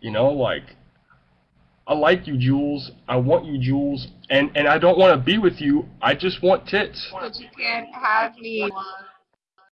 You know, like I like you, Jules. I want you, Jules. And and I don't want to be with you. I just want tits. You can't have me.